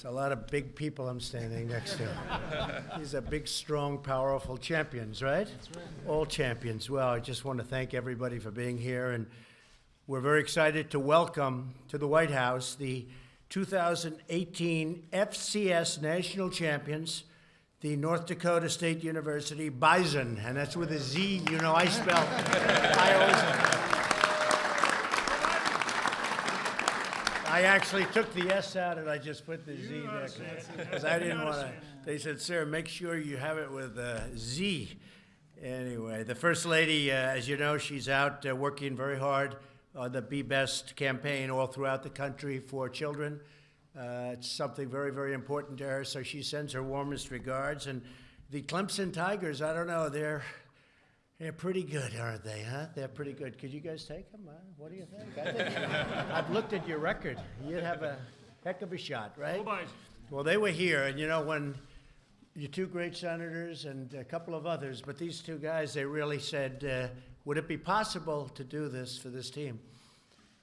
It's a lot of big people I'm standing next to. These are big, strong, powerful champions, right? That's right. All champions. Well, I just want to thank everybody for being here, and we're very excited to welcome to the White House the 2018 FCS National Champions, the North Dakota State University Bison, and that's with a Z. You know, I spell. I always. I actually took the S out and I just put the Z next to. Because I didn't want to, they said, sir, make sure you have it with a Z. Anyway, the First Lady, uh, as you know, she's out uh, working very hard on the Be Best campaign all throughout the country for children. Uh, it's something very, very important to her, so she sends her warmest regards. And the Clemson Tigers, I don't know, they're they're pretty good, aren't they, huh? They're pretty good. Could you guys take them? Huh? What do you think? I think I've looked at your record. You'd have a heck of a shot, right? Well, they were here, and you know, when your two great senators and a couple of others, but these two guys, they really said, uh, would it be possible to do this for this team?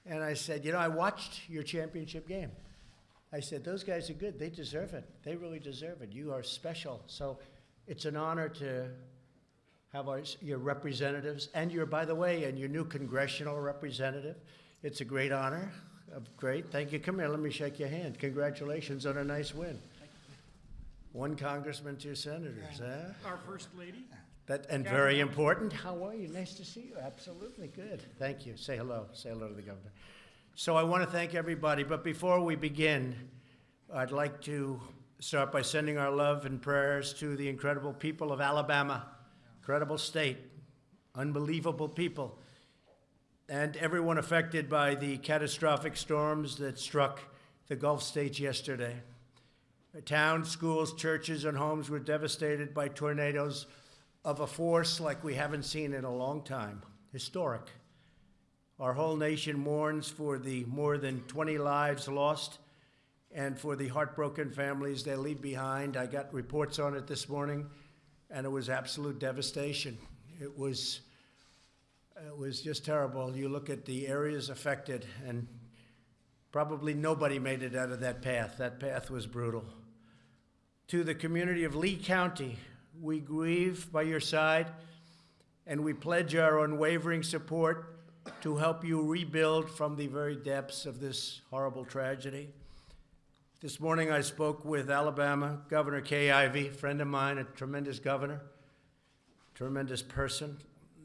And I said, you know, I watched your championship game. I said, those guys are good. They deserve it. They really deserve it. You are special. So it's an honor to have our, your representatives and your, by the way, and your new congressional representative. It's a great honor. Uh, great. Thank you. Come here. Let me shake your hand. Congratulations on a nice win. One congressman, two senators. Huh? Our first lady. That, and very important. How are you? Nice to see you. Absolutely good. Thank you. Say hello. Say hello to the governor. So I want to thank everybody. But before we begin, I'd like to start by sending our love and prayers to the incredible people of Alabama incredible state, unbelievable people, and everyone affected by the catastrophic storms that struck the Gulf states yesterday. Towns, schools, churches, and homes were devastated by tornadoes of a force like we haven't seen in a long time, historic. Our whole nation mourns for the more than 20 lives lost and for the heartbroken families they leave behind. I got reports on it this morning and it was absolute devastation. It was, it was just terrible. You look at the areas affected, and probably nobody made it out of that path. That path was brutal. To the community of Lee County, we grieve by your side, and we pledge our unwavering support to help you rebuild from the very depths of this horrible tragedy. This morning I spoke with Alabama Governor Kay Ivey, friend of mine, a tremendous governor, tremendous person.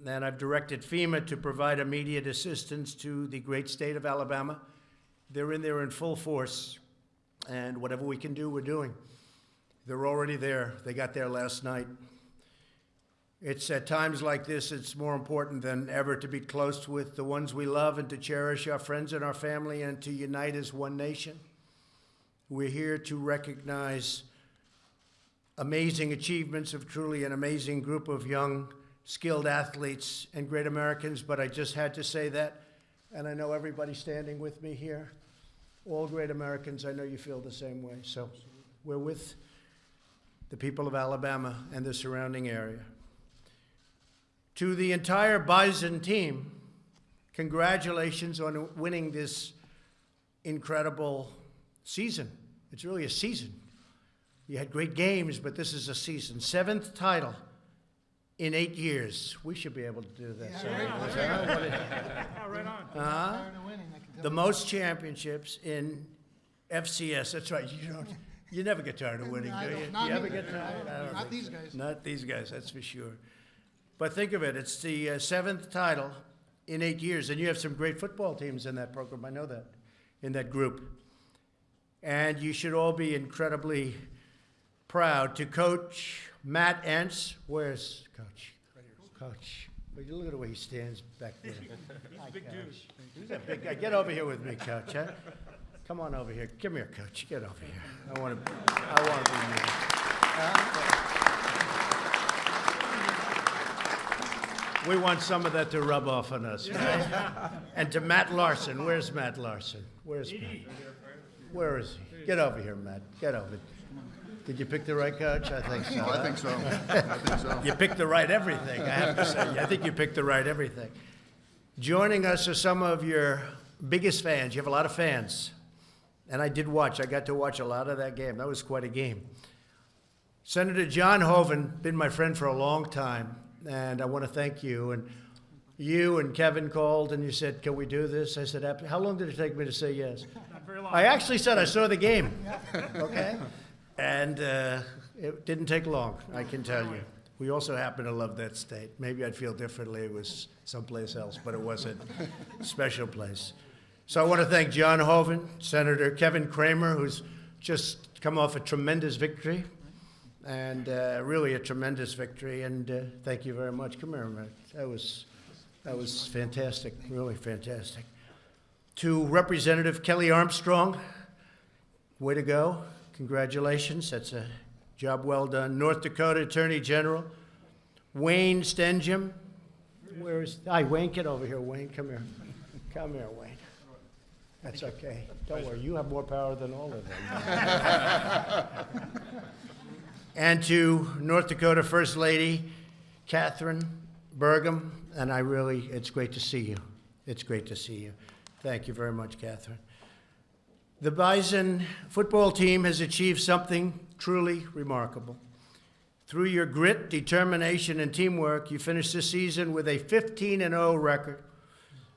And I've directed FEMA to provide immediate assistance to the great state of Alabama. They're in there in full force, and whatever we can do, we're doing. They're already there. They got there last night. It's at times like this, it's more important than ever to be close with the ones we love and to cherish our friends and our family and to unite as one nation. We're here to recognize amazing achievements of truly an amazing group of young, skilled athletes and great Americans, but I just had to say that, and I know everybody standing with me here, all great Americans, I know you feel the same way. So we're with the people of Alabama and the surrounding area. To the entire Bison team, congratulations on winning this incredible season. It's really a season. You had great games, but this is a season. Seventh title in eight years. We should be able to do this. Yeah, right, on. Uh, the most championships in FCS. That's right. You don't. You never get tired of winning, do you? Not you ever get tired? Not think these so. guys. Not these guys. That's for sure. But think of it. It's the uh, seventh title in eight years, and you have some great football teams in that program. I know that. In that group. And you should all be incredibly proud to coach Matt Entz. Where's Coach? Coach. Well, you look at the way he stands back there. He's Hi, big Coach. dude. He's a big guy. Get over here with me, Coach. Huh? Come on over here. Come here, Coach. Get over here. I want to. I want to be near. Huh? We want some of that to rub off on us, right? And to Matt Larsen. Where's Matt Larsen? Where's Matt? Where is he? Get over here, Matt. Get over. Did you pick the right coach? I think so. I think so. I think so. You picked the right everything, I have to say. I think you picked the right everything. Joining us are some of your biggest fans. You have a lot of fans. And I did watch. I got to watch a lot of that game. That was quite a game. Senator John Hoeven, been my friend for a long time, and I want to thank you. And you and Kevin called and you said, Can we do this? I said, "Ab- How long did it take me to say yes? Very long. I actually said I saw the game. Okay? And uh, it didn't take long, I can tell you. We also happen to love that state. Maybe I'd feel differently if it was someplace else, but it wasn't a special place. So I want to thank John Hoeven, Senator Kevin Cramer, who's just come off a tremendous victory, and uh, really a tremendous victory. And uh, thank you very much. Come here minute. That was, that was fantastic, really fantastic. To Representative Kelly Armstrong, way to go. Congratulations. That's a job well done. North Dakota Attorney General, Wayne Stenehjem. Where is, hi, Wayne, get over here. Wayne, come here. Come here, Wayne. That's okay. Don't worry, you have more power than all of them. And to North Dakota First Lady Kathryn Burgum, and I really, it's great to see you. It's great to see you. Thank you very much, Kathryn. The Bison football team has achieved something truly remarkable. Through your grit, determination, and teamwork, you finished this season with a 15 0 record.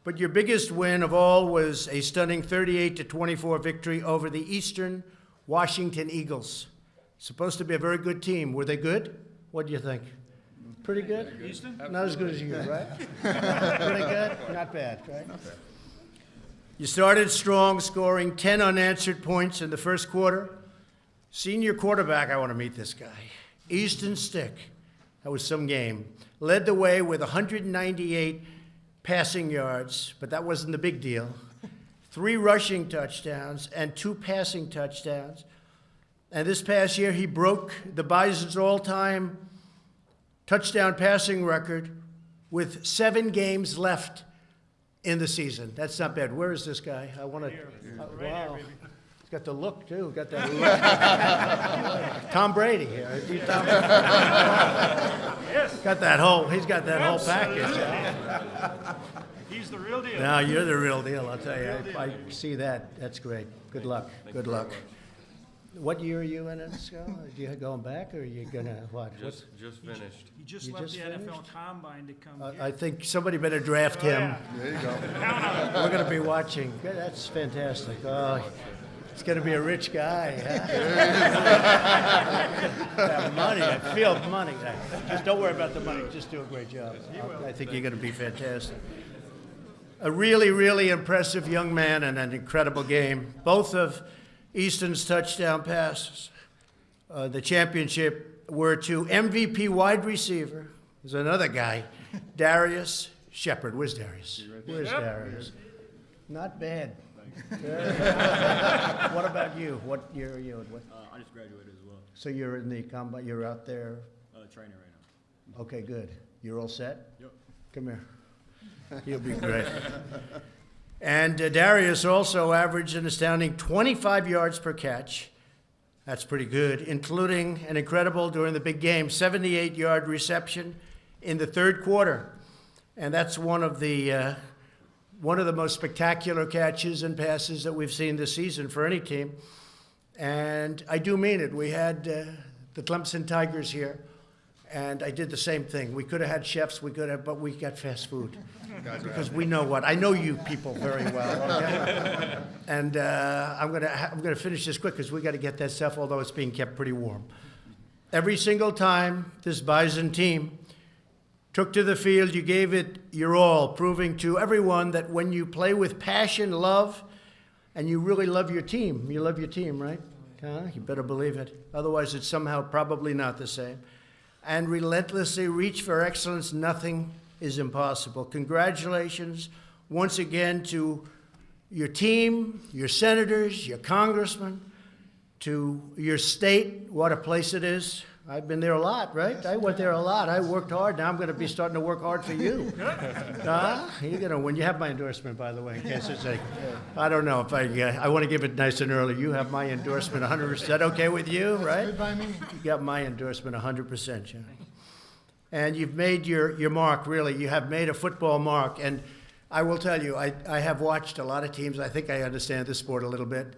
But your biggest win of all was a stunning 38 24 victory over the Eastern Washington Eagles. Supposed to be a very good team. Were they good? What do you think? Pretty good? Easton? Not as good as you, right? Pretty good? Not bad, right? You started strong, scoring 10 unanswered points in the first quarter. Senior quarterback, I want to meet this guy. Easton Stick, that was some game. Led the way with 198 passing yards, but that wasn't the big deal. Three rushing touchdowns and two passing touchdowns. And this past year, he broke the Bison's all time touchdown passing record with seven games left in the season. That's not bad. Where is this guy? I want to. Uh, Right here, wow. He's got the look too. Got that look. Tom Brady here. Is he Tom- Yes, got that whole. He's got that whole package. he's the real deal. Now you're the real deal. I'll tell you. I, I see that. That's great. Good luck. Good luck. What year are you in, Scott? Are you going back, or are you gonna what? What's- Just, just finished. He just You left just the NFL finished? Combine to come uh, I- here. I think somebody better draft Oh, him. yeah. There you go. Count on it. We're going to be watching. Good, That's fantastic. Oh, he's going to be a rich guy. Huh? Have money. I feel money. Just don't worry about the money. Just do a great job. I think you're going to be fantastic. A really, really impressive young man and an incredible game. Both of Easton's touchdown passes, uh, the championship, were to MVP wide receiver. There's another guy, Darius Shepherd. Where's Darius? Where's Yep. Darius? Not bad. what about you? What year are you? What, Uh, I just graduated as well. so you're in the combine. You're out there. Uh, training right now. Okay, good. You're all set. Yep. Come here. You'll be great. And uh, Darius also averaged an astounding 25 yards per catch. That's pretty good, including an incredible during the big game 78 yard reception in the third quarter. And that's one of the uh, one of the most spectacular catches and passes that we've seen this season for any team. And I do mean it. We had uh, the Clemson Tigers here, and I did the same thing. We could have had chefs, we could have, but we got fast food. Because we know what, I know you people very well, okay? And uh, I'm gonna, I'm gonna finish this quick, because we gotta get that stuff, although it's being kept pretty warm. Every single time this Bison team took to the field, you gave it your all, proving to everyone that when you play with passion, love, and you really love your team, you love your team, right? Huh? You better believe it. Otherwise, it's somehow probably not the same. And relentlessly reach for excellence, nothing is impossible. Congratulations once again to your team, your senators, your congressmen, to your state, what a place it is. I've been there a lot, right? I went there a lot. I worked hard. Now I'm going to be starting to work hard for you. Huh? You're going to win. You have my endorsement, by the way, in case it's like, I don't know if I, uh, I want to give it nice and early. You have my endorsement 100%. Is that okay with you, right? Good by me. You got my endorsement 100%, John. And you've made your, your mark, really. You have made a football mark. And I will tell you, I, I have watched a lot of teams. I think I understand this sport a little bit.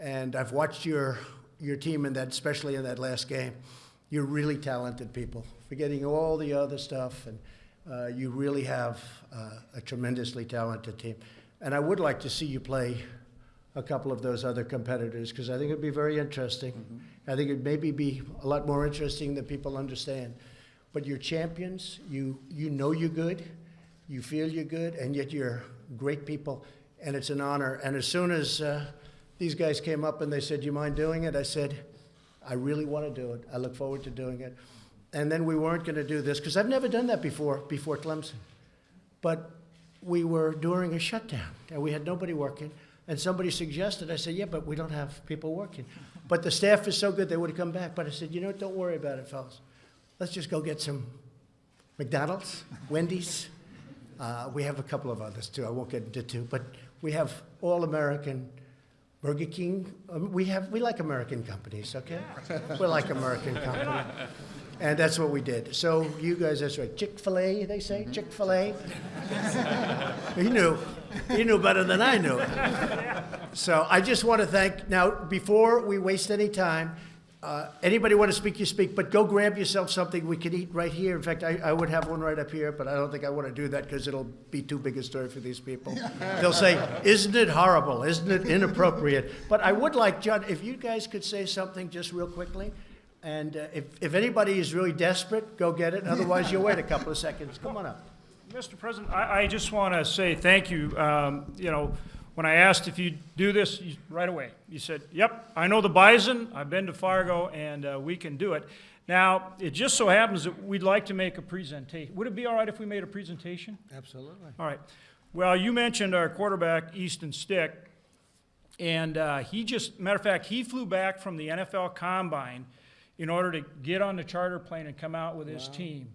And I've watched your, your team in that, especially in that last game. You're really talented people, forgetting all the other stuff, and uh, you really have uh, a tremendously talented team. And I would like to see you play a couple of those other competitors because I think it'd be very interesting. I think it'd maybe be a lot more interesting than people understand. But you're champions. You you know you're good. You feel you're good, and yet you're great people, and it's an honor. And as soon as uh, these guys came up and they said, "Do you mind doing it?" I said, "I really want to do it. I look forward to doing it." And then we weren't going to do this because I've never done that before before Clemson. But we were during a shutdown and we had nobody working. And somebody suggested, I said, yeah, but we don't have people working. But the staff is so good, they would have come back. But I said, you know, what? don't worry about it, fellas. Let's just go get some McDonald's, Wendy's. Uh, we have a couple of others too. I won't get into two, but we have all American Burger King. Um, we have we like American companies, okay? we like American companies. And that's what we did. So you guys, that's right. Chick Fil A, they say Chick Fil A. he knew. He knew better than I knew. So I just want to thank. Now, before we waste any time, uh, anybody want to speak, you speak. But go grab yourself something we can eat right here. In fact, I, I would have one right up here, but I don't think I want to do that because it'll be too big a story for these people. They'll say, "Isn't it horrible? Isn't it inappropriate?" But I would like John, if you guys could say something just real quickly. And uh, if, if anybody is really desperate, go get it. Otherwise, you'll wait a couple of seconds. Come on up. Mr. President, I, I just want to say thank you. Um, you know, when I asked if you'd do this, you, right away, you said, yep, I know the Bison, I've been to Fargo, and uh, we can do it. Now, it just so happens that we'd like to make a presentation. Would it be all right if we made a presentation? Absolutely. All right. Well, you mentioned our quarterback, Easton Stick, and uh, he just, matter of fact, he flew back from the NFL Combine in order to get on the charter plane and come out with his team.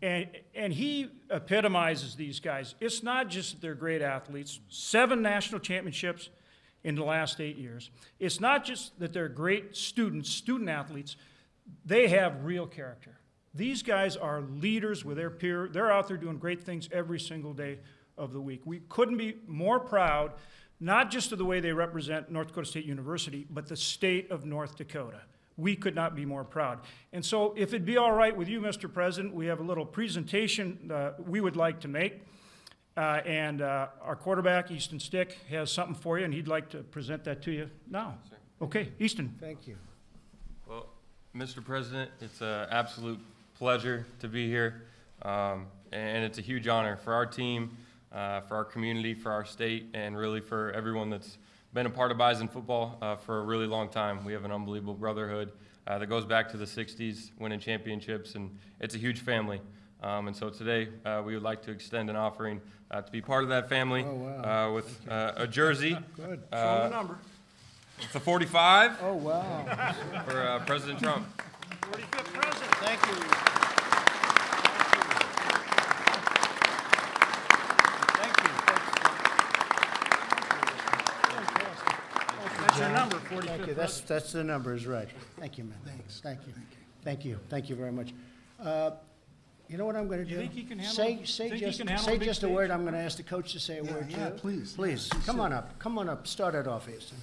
And, and he epitomizes these guys. It's not just that they're great athletes, seven national championships in the last eight years. It's not just that they're great students, student athletes, they have real character. These guys are leaders with their peer. They're out there doing great things every single day of the week. We couldn't be more proud, not just of the way they represent North Dakota State University, but the state of North Dakota. We could not be more proud. And so, if it'd be all right with you, Mr. President, we have a little presentation uh, we would like to make. Uh, and uh, our quarterback, Easton Stick, has something for you, and he'd like to present that to you now. Okay, Easton. Thank you. Well, Mr. President, it's an absolute pleasure to be here, um, and it's a huge honor for our team, uh, for our community, for our state, and really for everyone that's been a part of Bison football uh, for a really long time. We have an unbelievable brotherhood uh, that goes back to the 60s, winning championships, and it's a huge family. Um, and so today, uh, we would like to extend an offering uh, to be part of that family Oh, wow. uh, with uh, a jersey. Good. Show the number. It's a 45 Oh, wow. for uh, President Trump. 45th president. Thank you. Thank you. That's your number, Thank you. That's, that's the numbers, right. Thank you, man. Thanks. Thank you. Thank you. Thank you very much. Uh, You know what I'm going to do? You think he can handle- Say, say think he just, can handle say a big just a word. I'm going to ask the coach to say a word too. yeah, please. Please, Yeah, come please on up. Come on up. Start it off, Easton.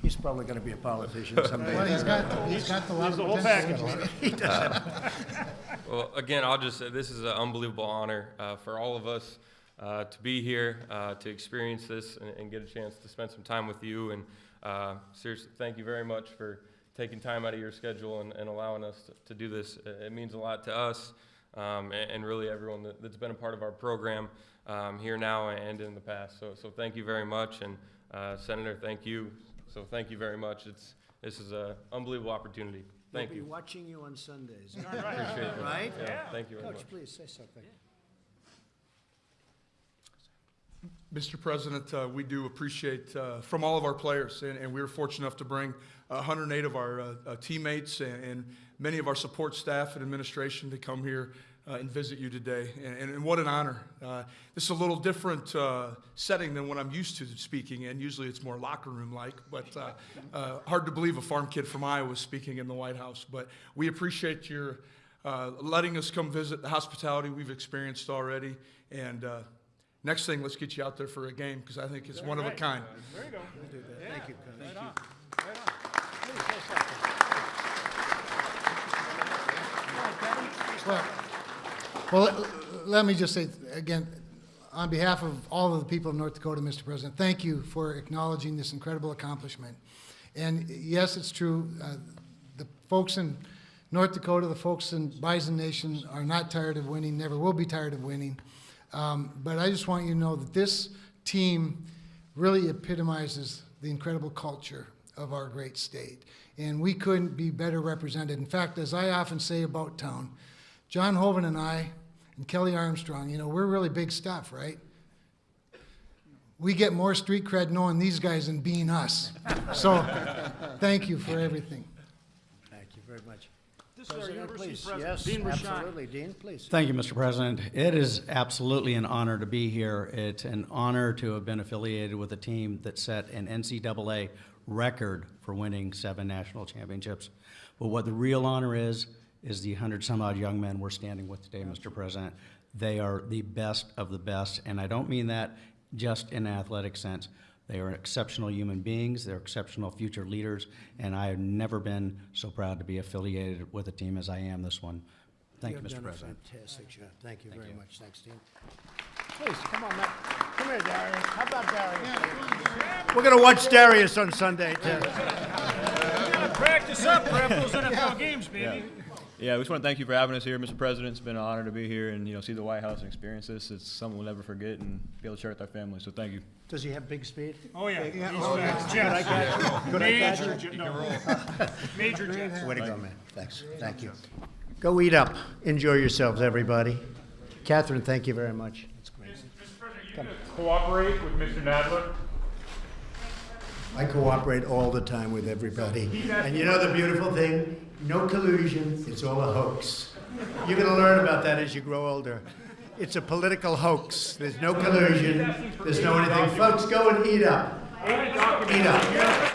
He's probably going to be a politician Well, someday. he's got, he's got a lot He's of the whole potential. package. Well, again, I'll just say this is an unbelievable honor uh, for all of us uh, to be here, uh, to experience this, and, and get a chance to spend some time with you. And uh, seriously, thank you very much for taking time out of your schedule and, and allowing us to, to do this. It it means a lot to us um, and, and really everyone that, that's been a part of our program um, here now and in the past. So, so thank you very much. And uh, Senator, thank you. So thank you very much. It's, this is an unbelievable opportunity. Thank We'll be you. watching you on Sundays. Appreciate it. Right? Yeah, thank you very much. Coach, please say something. Mr. President, uh, we do appreciate uh, from all of our players, and, and we were fortunate enough to bring 108 of our uh, uh, teammates and, and many of our support staff and administration to come here uh, and visit you today. And, and, what an honor! Uh, this is a little different setting than what I'm used to speaking in. Usually, it's more locker room like, but hard to believe a farm kid from Iowa speaking in the White House. But we appreciate your letting us come visit the hospitality we've experienced already, and. Next thing, let's get you out there for a game because I think it's one of a kind. There you go. Thank you, Coach. Right on. Right on. Please, say something. Go ahead, Kevin. Well, well, let me just say, again, on behalf of all of the people of North Dakota, Mr. President, thank you for acknowledging this incredible accomplishment. And yes, it's true, uh, the folks in North Dakota, the folks in Bison Nation are not tired of winning, never will be tired of winning. Um, But I just want you to know that this team really epitomizes the incredible culture of our great state. And we couldn't be better represented. In fact, as I often say about town, John Hoeven and I and Kelly Armstrong, you know, we're really big stuff, right? We get more street cred knowing these guys than being us. So, thank you for everything. Thank you very much. This is our President, university please. president, Yes, Dean Rashan. absolutely. Dean, please. Thank you, Mr. President. It is absolutely an honor to be here. It's an honor to have been affiliated with a team that set an NCAA record for winning seven national championships. But what the real honor is, is the hundred some odd young men we're standing with today, Mr. President. They are the best of the best, and I don't mean that just in an athletic sense. They are exceptional human beings, they're exceptional future leaders, and I have never been so proud to be affiliated with a team as I am this one. Thank you, have Mr. President. Fantastic job. Thank you very much. Thanks, Dean. Please, come on, Matt. Come here, Darius. How about Darius? We're gonna watch Darius on Sunday, too. Practice up, prep those NFL games, baby. Yeah, we just want to thank you for having us here, Mr. President. It's been an honor to be here and, you know, see the White House and experience this. It's something we'll never forget and be able to share with our family, so thank you. Does he have big speed? Oh, yeah. He's oh, fast. Jets. Major, jet- no. Major jets. Way to go, man. Thanks. Thank you. Go eat up. Enjoy yourselves, everybody. Kathryn, thank you very much. That's great. Mr. President, are you gonna cooperate with Mr. Nadler? I cooperate all the time with everybody. And you know the beautiful thing? No collusion. It's all a hoax. You're going to learn about that as you grow older. It's a political hoax. There's no collusion. There's no anything. Folks, go and eat up. Eat up.